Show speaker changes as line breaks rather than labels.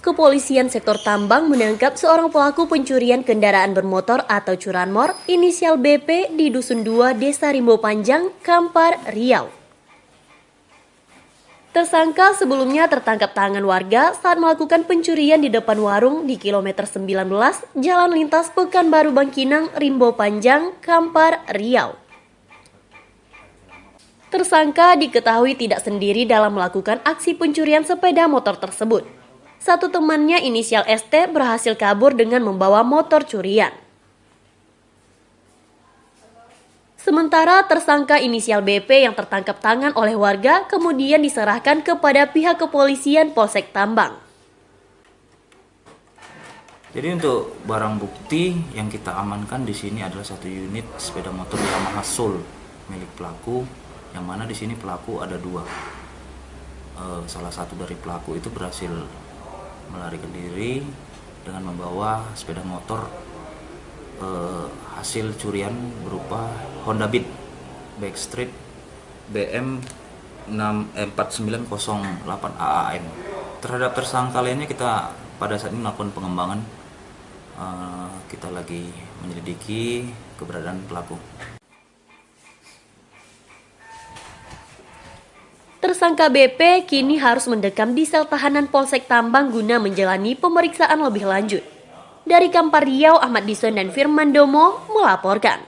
kepolisian sektor Tambang menangkap seorang pelaku pencurian kendaraan bermotor atau curanmor inisial BP di Dusun 2 Desa Rimbo Panjang, Kampar, Riau. Tersangka sebelumnya tertangkap tangan warga saat melakukan pencurian di depan warung di kilometer 19 Jalan Lintas Pekanbaru Bangkinang, Rimbo Panjang, Kampar, Riau. Tersangka diketahui tidak sendiri dalam melakukan aksi pencurian sepeda motor tersebut. Satu temannya inisial ST berhasil kabur dengan membawa motor curian. Sementara tersangka inisial BP yang tertangkap tangan oleh warga kemudian diserahkan kepada pihak kepolisian Polsek Tambang.
Jadi untuk barang bukti yang kita amankan di sini adalah satu unit sepeda motor Yamaha Soul milik pelaku yang mana di sini pelaku ada dua e, salah satu dari pelaku itu berhasil melarikan diri dengan membawa sepeda motor e, hasil curian berupa Honda Beat Backstreet BM 4908 AAM terhadap tersangka lainnya kita pada saat ini melakukan pengembangan e, kita lagi menyelidiki keberadaan pelaku
Tersangka BP kini harus mendekam di sel tahanan Polsek Tambang guna menjalani pemeriksaan lebih lanjut. Dari Kampar Riau, Ahmad Dison dan Firman Domo melaporkan.